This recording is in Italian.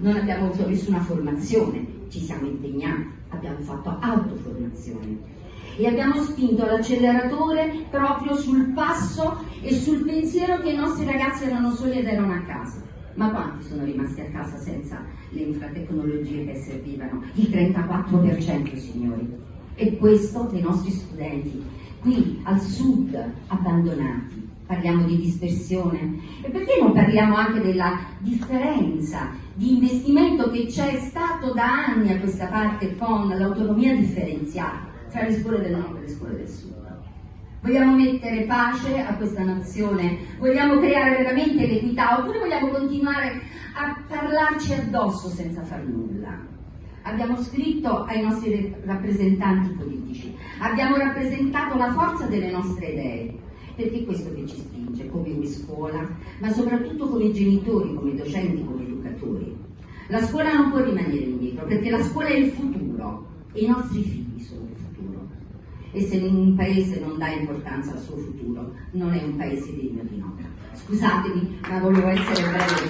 non abbiamo avuto nessuna formazione, ci siamo impegnati, abbiamo fatto autoformazione e abbiamo spinto l'acceleratore proprio sul passo e sul pensiero che i nostri ragazzi erano soli ed erano a casa. Ma quanti sono rimasti a casa senza le infratecnologie che servivano? Il 34% signori. E questo dei nostri studenti, qui al sud, abbandonati. Parliamo di dispersione. E perché non parliamo anche della differenza di investimento che c'è stato da anni a questa parte con l'autonomia differenziata? tra le scuole del nord e le scuole del sud. Vogliamo mettere pace a questa nazione? Vogliamo creare veramente l'equità? Oppure vogliamo continuare a parlarci addosso senza far nulla? Abbiamo scritto ai nostri rappresentanti politici, abbiamo rappresentato la forza delle nostre idee, perché è questo che ci spinge come scuola, ma soprattutto come genitori, come docenti, come educatori. La scuola non può rimanere indietro, perché la scuola è il futuro e i nostri figli sono il futuro e se un paese non dà importanza al suo futuro non è un paese degno di nota. Scusatemi, ma volevo essere breve.